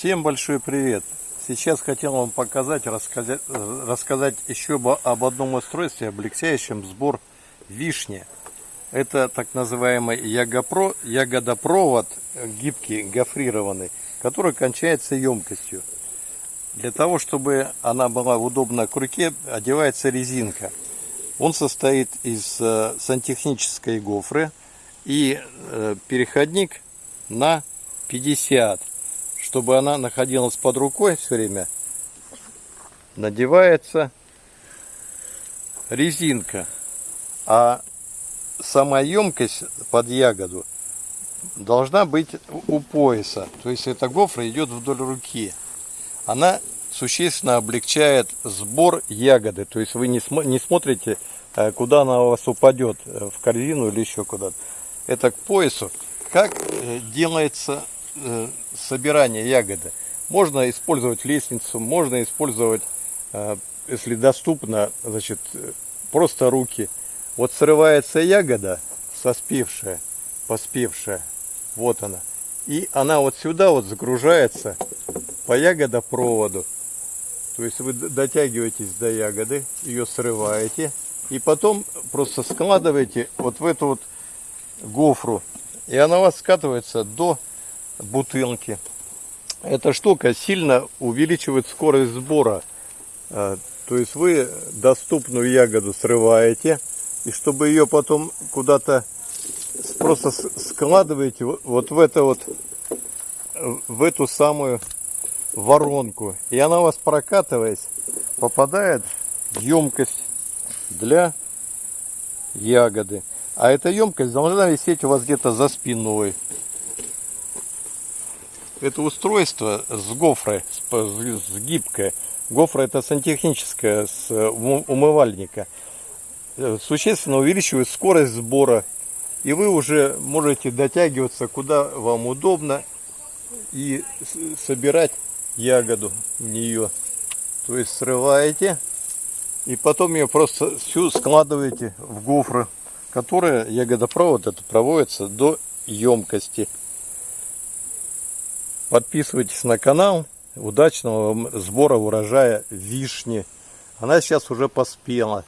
Всем большой привет! Сейчас хотел вам показать, рассказать, э, рассказать еще об, одном устройстве, облегчающем сбор вишни. Это так называемый ягопро, ягодопровод гибкий, гофрированный, который кончается емкостью. Для того, чтобы она была удобна к руке, одевается резинка. Он состоит из э, сантехнической гофры и э, переходник на 50 чтобы она находилась под рукой все время, надевается резинка. А сама емкость под ягоду должна быть у пояса. То есть эта гофра идет вдоль руки. Она существенно облегчает сбор ягоды. То есть вы не, см не смотрите, э, куда она у вас упадет, э, в корзину или еще куда-то. Это к поясу. Как э, делается собирания ягоды. Можно использовать лестницу, можно использовать, э, если доступно, значит, просто руки. Вот срывается ягода, соспевшая, поспевшая, вот она. И она вот сюда вот загружается по ягодопроводу. То есть вы дотягиваетесь до ягоды, ее срываете, и потом просто складываете вот в эту вот гофру. И она у вас скатывается до бутылки. Эта штука сильно увеличивает скорость сбора. А, то есть вы доступную ягоду срываете, и чтобы ее потом куда-то просто складываете вот в это вот, в эту самую воронку. И она у вас прокатываясь, попадает в емкость для ягоды. А эта емкость должна висеть у вас где-то за спиной это устройство с гофрой, с гибкое. Гофра это сантехническое с умывальника. Э, существенно увеличивает скорость сбора. И вы уже можете дотягиваться куда вам удобно и собирать ягоду в нее. То есть срываете и потом ее просто всю складываете в гофры, которая ягодопровод это проводится до емкости. Подписывайтесь на канал. Удачного сбора урожая вишни. Она сейчас уже поспела.